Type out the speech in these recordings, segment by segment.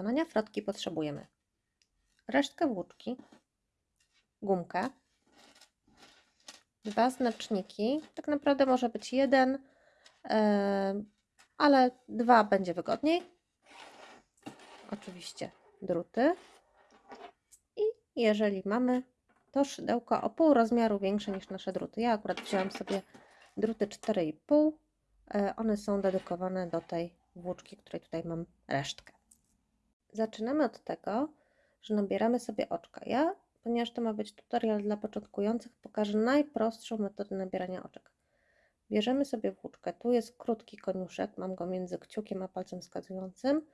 wykonania frotki potrzebujemy resztkę włóczki, gumkę, dwa znaczniki. Tak naprawdę może być jeden, e, ale dwa będzie wygodniej. Oczywiście druty. I jeżeli mamy to szydełko o pół rozmiaru większe niż nasze druty. Ja akurat wzięłam sobie druty 4,5. E, one są dedykowane do tej włóczki, której tutaj mam resztkę. Zaczynamy od tego, że nabieramy sobie oczka. Ja, ponieważ to ma być tutorial dla początkujących, pokażę najprostszą metodę nabierania oczek. Bierzemy sobie włóczkę. Tu jest krótki koniuszek, mam go między kciukiem a palcem wskazującym.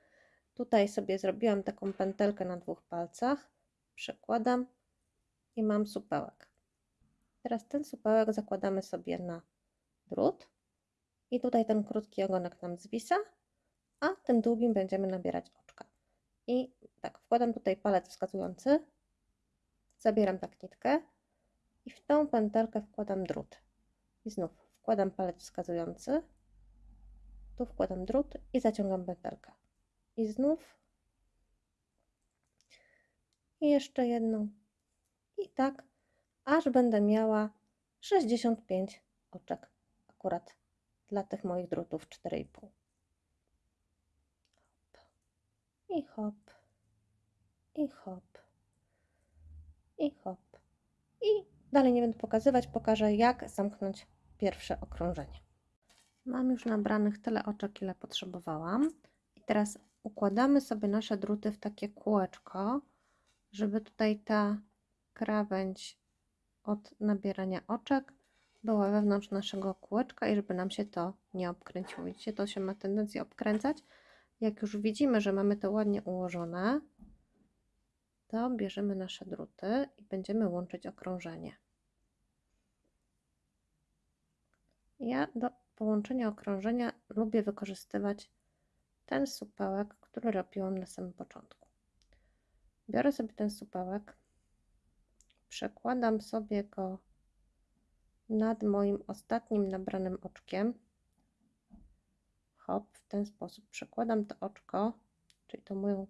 Tutaj sobie zrobiłam taką pętelkę na dwóch palcach. Przekładam i mam supełek. Teraz ten supełek zakładamy sobie na drut i tutaj ten krótki ogonek nam zwisa, a tym długim będziemy nabierać oczka. I tak, wkładam tutaj palec wskazujący, zabieram tak nitkę i w tą pętelkę wkładam drut. I znów wkładam palec wskazujący, tu wkładam drut i zaciągam pętelkę. I znów i jeszcze jedną i tak, aż będę miała 65 oczek akurat dla tych moich drutów 4,5. I hop, i hop, i hop. I dalej nie będę pokazywać, pokażę jak zamknąć pierwsze okrążenie. Mam już nabranych tyle oczek, ile potrzebowałam. I teraz układamy sobie nasze druty w takie kółeczko, żeby tutaj ta krawędź od nabierania oczek była wewnątrz naszego kółeczka i żeby nam się to nie obkręciło. Widzicie, to się ma tendencję obkręcać. Jak już widzimy, że mamy to ładnie ułożone, to bierzemy nasze druty i będziemy łączyć okrążenie. Ja do połączenia okrążenia lubię wykorzystywać ten supełek, który robiłam na samym początku. Biorę sobie ten supełek, przekładam sobie go nad moim ostatnim nabranym oczkiem. Hop, w ten sposób przekładam to oczko, czyli to moją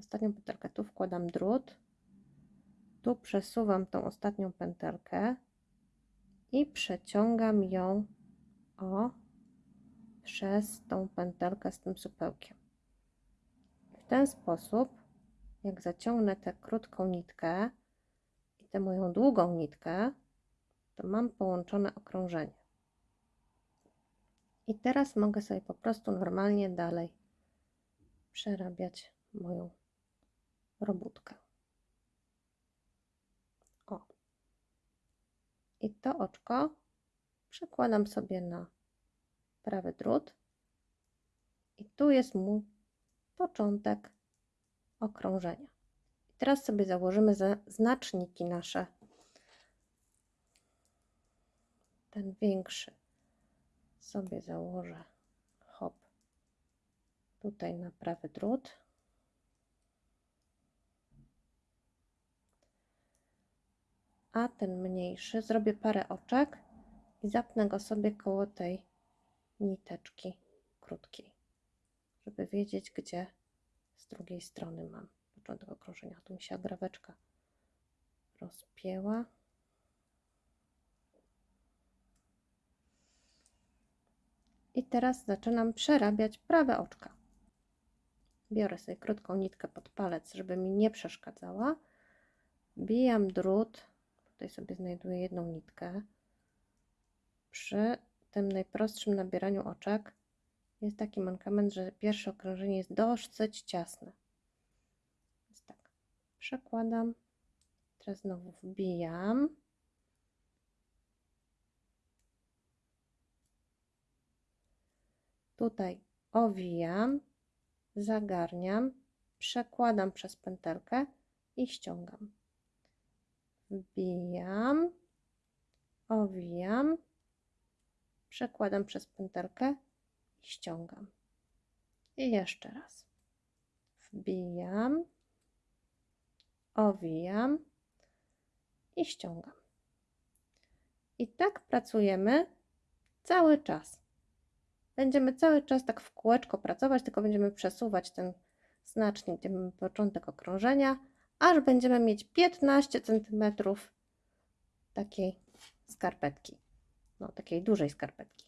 ostatnią pętelkę. Tu wkładam drut, tu przesuwam tą ostatnią pętelkę i przeciągam ją o przez tą pętelkę z tym supełkiem. W ten sposób, jak zaciągnę tę krótką nitkę, tę moją długą nitkę, to mam połączone okrążenie. I teraz mogę sobie po prostu normalnie dalej przerabiać moją robótkę. O. I to oczko przekładam sobie na prawy drut. I tu jest mój początek okrążenia. Teraz sobie założymy znaczniki nasze. Ten większy sobie założę hop tutaj na prawy drut. A ten mniejszy zrobię parę oczek i zapnę go sobie koło tej niteczki krótkiej, żeby wiedzieć, gdzie z drugiej strony mam początek okrążenia. Tu mi się agraweczka rozpięła. I teraz zaczynam przerabiać prawe oczka. Biorę sobie krótką nitkę pod palec, żeby mi nie przeszkadzała. Bijam drut. Tutaj sobie znajduję jedną nitkę. Przy tym najprostszym nabieraniu oczek jest taki mankament, że pierwsze okrążenie jest dosyć ciasne przekładam, teraz znowu wbijam. Tutaj owijam, zagarniam, przekładam przez pętelkę i ściągam. Wbijam, owijam, przekładam przez pętelkę i ściągam. I jeszcze raz. Wbijam, owijam i ściągam. I tak pracujemy cały czas. Będziemy cały czas tak w kółeczko pracować, tylko będziemy przesuwać ten znacznik, gdzie mamy początek okrążenia, aż będziemy mieć 15 cm takiej skarpetki, no takiej dużej skarpetki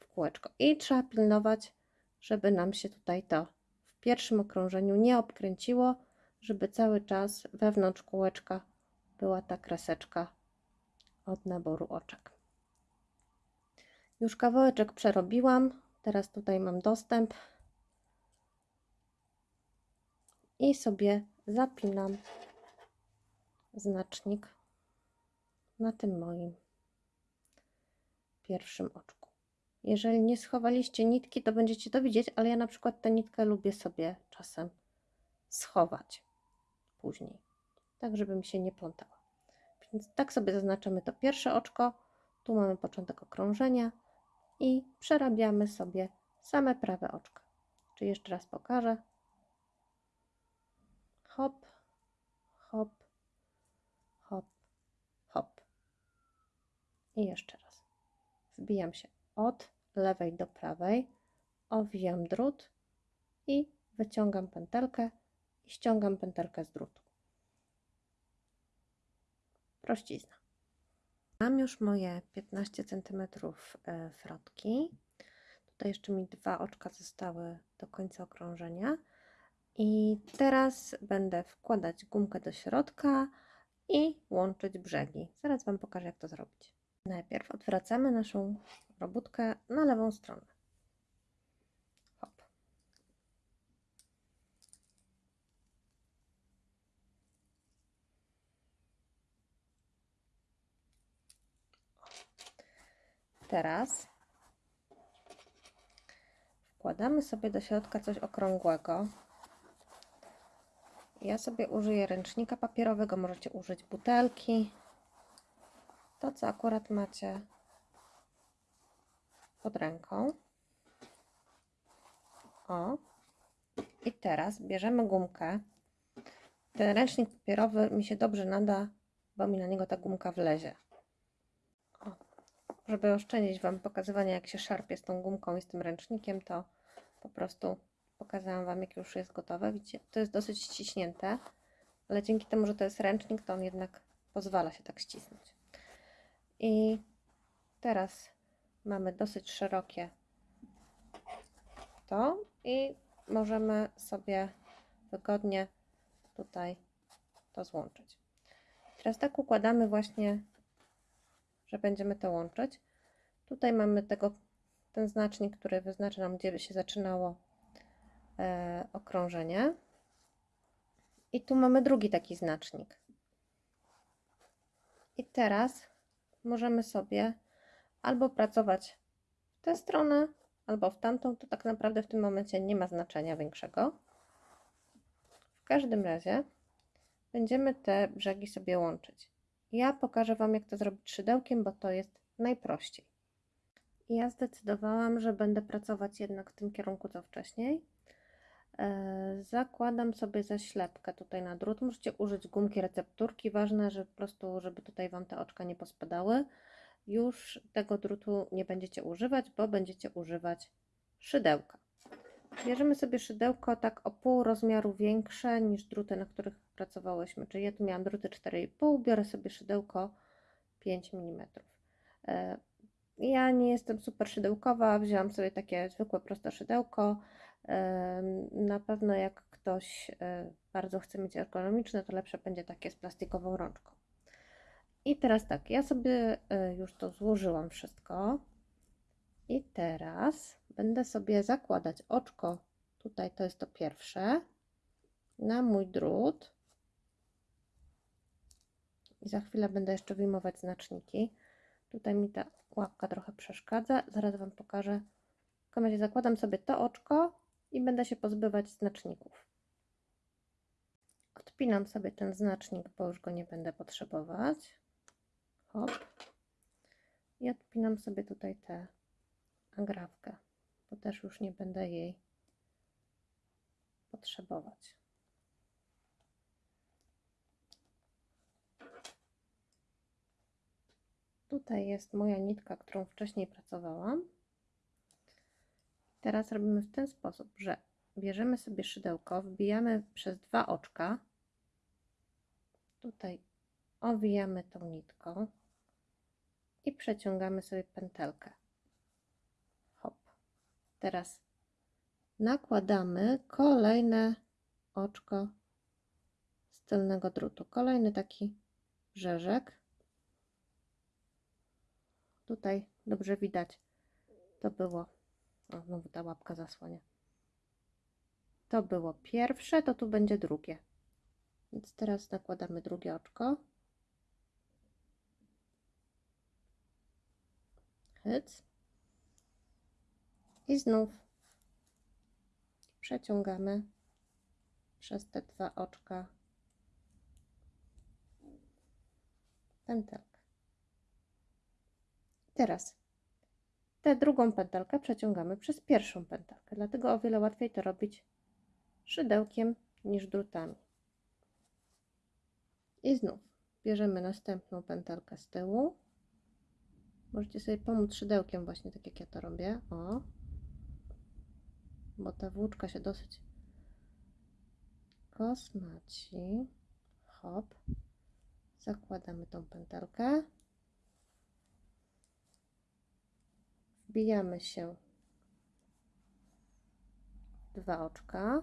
w kółeczko. I trzeba pilnować, żeby nam się tutaj to w pierwszym okrążeniu nie obkręciło, żeby cały czas wewnątrz kółeczka była ta kreseczka od naboru oczek. Już kawałeczek przerobiłam, teraz tutaj mam dostęp i sobie zapinam znacznik na tym moim pierwszym oczku. Jeżeli nie schowaliście nitki, to będziecie to widzieć, ale ja na przykład tę nitkę lubię sobie czasem schować później, tak żeby mi się nie plątała. Więc tak sobie zaznaczamy to pierwsze oczko, tu mamy początek okrążenia i przerabiamy sobie same prawe oczka. Czyli jeszcze raz pokażę. Hop, hop, hop, hop. I jeszcze raz. Wbijam się od lewej do prawej, owijam drut i wyciągam pętelkę i ściągam pętelkę z drutu. Prościzna. Mam już moje 15 cm frotki. Tutaj jeszcze mi dwa oczka zostały do końca okrążenia. I teraz będę wkładać gumkę do środka i łączyć brzegi. Zaraz Wam pokażę, jak to zrobić. Najpierw odwracamy naszą robótkę na lewą stronę. Hop. Teraz wkładamy sobie do środka coś okrągłego. Ja sobie użyję ręcznika papierowego, możecie użyć butelki. To, co akurat macie pod ręką. O. I teraz bierzemy gumkę. Ten ręcznik papierowy mi się dobrze nada, bo mi na niego ta gumka wlezie. Żeby oszczędzić Wam pokazywania, jak się szarpie z tą gumką i z tym ręcznikiem, to po prostu pokazałam Wam, jak już jest gotowe. Widzicie, to jest dosyć ściśnięte, ale dzięki temu, że to jest ręcznik, to on jednak pozwala się tak ścisnąć. I teraz mamy dosyć szerokie to i możemy sobie wygodnie tutaj to złączyć. Teraz tak układamy właśnie, że będziemy to łączyć. Tutaj mamy tego, ten znacznik, który wyznacza nam, gdzie się zaczynało e, okrążenie. I tu mamy drugi taki znacznik. I teraz możemy sobie albo pracować w tę stronę, albo w tamtą. To tak naprawdę w tym momencie nie ma znaczenia większego. W każdym razie będziemy te brzegi sobie łączyć. Ja pokażę Wam, jak to zrobić szydełkiem, bo to jest najprościej. Ja zdecydowałam, że będę pracować jednak w tym kierunku co wcześniej. E, zakładam sobie zaślepkę tutaj na drut. Możecie użyć gumki recepturki. Ważne, że po prostu, żeby tutaj Wam te oczka nie pospadały. Już tego drutu nie będziecie używać, bo będziecie używać szydełka. Bierzemy sobie szydełko tak o pół rozmiaru większe niż druty, na których pracowałyśmy. Czyli ja tu miałam druty 4,5, biorę sobie szydełko 5 mm. E, ja nie jestem super szydełkowa, wzięłam sobie takie zwykłe, proste szydełko. Na pewno jak ktoś e, bardzo chce mieć ergonomiczne, to lepsze będzie takie z plastikową rączką. I teraz tak, ja sobie e, już to złożyłam wszystko. I teraz będę sobie zakładać oczko, tutaj to jest to pierwsze, na mój drut. I za chwilę będę jeszcze wyjmować znaczniki. Tutaj mi ta łapka trochę przeszkadza. Zaraz Wam pokażę. W razie zakładam sobie to oczko i będę się pozbywać znaczników. Odpinam sobie ten znacznik, bo już go nie będę potrzebować. Hop. I odpinam sobie tutaj tę agrafkę, bo też już nie będę jej potrzebować. Tutaj jest moja nitka, którą wcześniej pracowałam. Teraz robimy w ten sposób, że bierzemy sobie szydełko, wbijamy przez dwa oczka. Tutaj owijamy tą nitką i przeciągamy sobie pętelkę. Teraz nakładamy kolejne oczko z tylnego drutu. Kolejny taki rzeżek. Tutaj dobrze widać. To było. O, znowu ta łapka zasłania. To było pierwsze, to tu będzie drugie. Więc teraz nakładamy drugie oczko. Hyc. I znów przeciągamy przez te dwa oczka pętelkę. Teraz tę drugą pętelkę przeciągamy przez pierwszą pętelkę, dlatego o wiele łatwiej to robić szydełkiem niż drutami. I znów bierzemy następną pętelkę z tyłu. Możecie sobie pomóc szydełkiem właśnie tak jak ja to robię. O. Bo ta włóczka się dosyć kosmaci. Hop. Zakładamy tą pętelkę. Wbijamy się dwa oczka.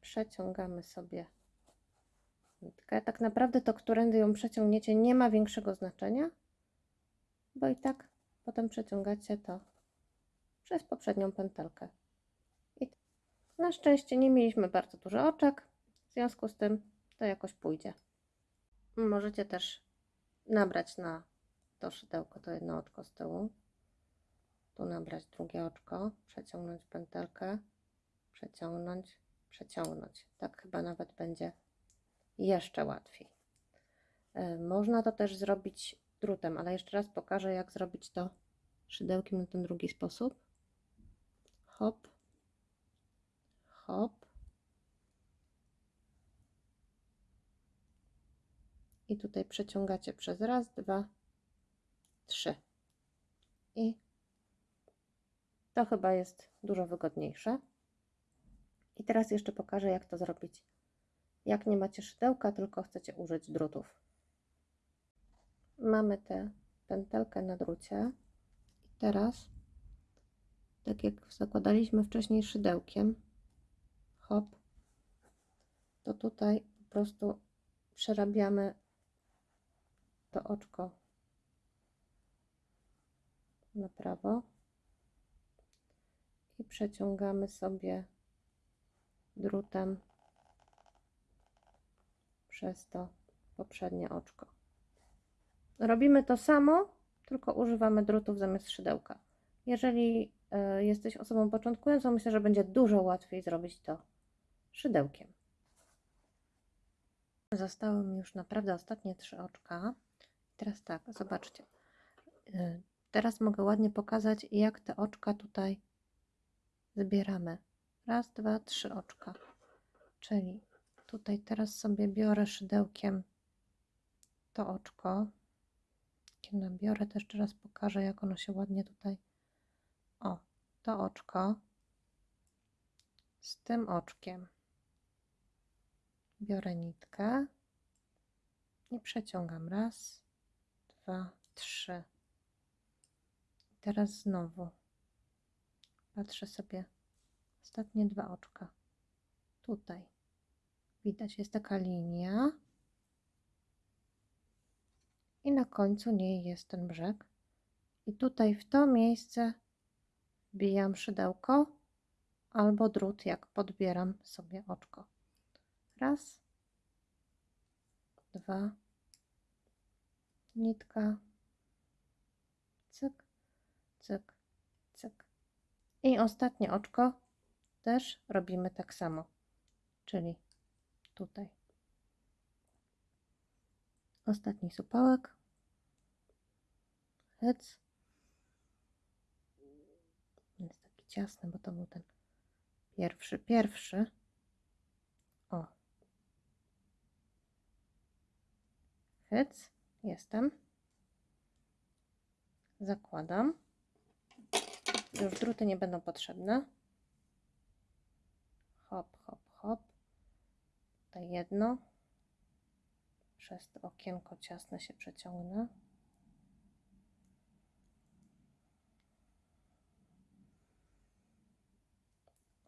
Przeciągamy sobie nitkę. Tak naprawdę to, którędy ją przeciągniecie, nie ma większego znaczenia, bo i tak potem przeciągacie to przez poprzednią pętelkę. I na szczęście nie mieliśmy bardzo dużo oczek, w związku z tym to jakoś pójdzie. Możecie też nabrać na to szydełko, to jedno oczko z tyłu. Tu nabrać drugie oczko, przeciągnąć pętelkę, przeciągnąć, przeciągnąć. Tak chyba nawet będzie jeszcze łatwiej. E, Można to też zrobić drutem, ale jeszcze raz pokażę, jak zrobić to szydełkiem na ten drugi sposób. Hop, hop. I tutaj przeciągacie przez raz, dwa, trzy. I to chyba jest dużo wygodniejsze. I teraz jeszcze pokażę, jak to zrobić jak nie macie szydełka, tylko chcecie użyć drutów. Mamy tę pętelkę na drucie i teraz, tak jak zakładaliśmy wcześniej szydełkiem, hop, to tutaj po prostu przerabiamy to oczko na prawo i przeciągamy sobie drutem przez to poprzednie oczko. Robimy to samo, tylko używamy drutów zamiast szydełka. Jeżeli jesteś osobą początkującą, myślę, że będzie dużo łatwiej zrobić to szydełkiem. Zostały mi już naprawdę ostatnie trzy oczka. Teraz tak, zobaczcie. Y, teraz mogę ładnie pokazać, jak te oczka tutaj zbieramy. Raz, dwa, trzy oczka. Czyli tutaj teraz sobie biorę szydełkiem to oczko. Nabiorę, to jeszcze raz pokażę, jak ono się ładnie tutaj. To oczko z tym oczkiem. Biorę nitkę i przeciągam. Raz, dwa, trzy. Teraz znowu patrzę sobie ostatnie dwa oczka. Tutaj widać jest taka linia i na końcu niej jest ten brzeg. I tutaj w to miejsce wbijam szydełko albo drut, jak podbieram sobie oczko. Raz, dwa, nitka, cyk, cyk, cyk. I ostatnie oczko też robimy tak samo, czyli tutaj. Ostatni supałek. Hec. Jest taki ciasny, bo to był ten pierwszy, pierwszy. O. Hec. Jestem. Zakładam. Już druty nie będą potrzebne. hop, hop, hop. Tutaj jedno. Przez to okienko ciasne się przeciągnę.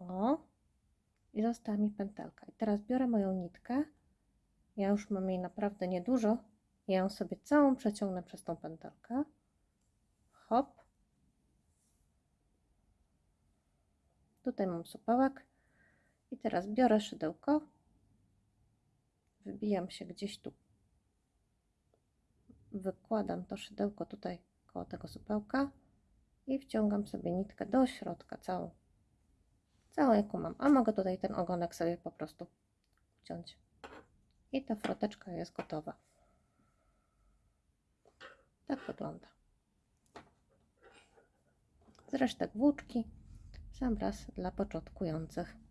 O, i została mi pętelka. I teraz biorę moją nitkę. Ja już mam jej naprawdę niedużo. Ja ją sobie całą przeciągnę przez tą pętelkę. Hop. Tutaj mam supełek. I teraz biorę szydełko. Wybijam się gdzieś tu. Wykładam to szydełko tutaj koło tego supełka i wciągam sobie nitkę do środka całą całą jaką mam, a mogę tutaj ten ogonek sobie po prostu wciąć. I ta froteczka jest gotowa. Tak wygląda. Z resztek włóczki sam raz dla początkujących.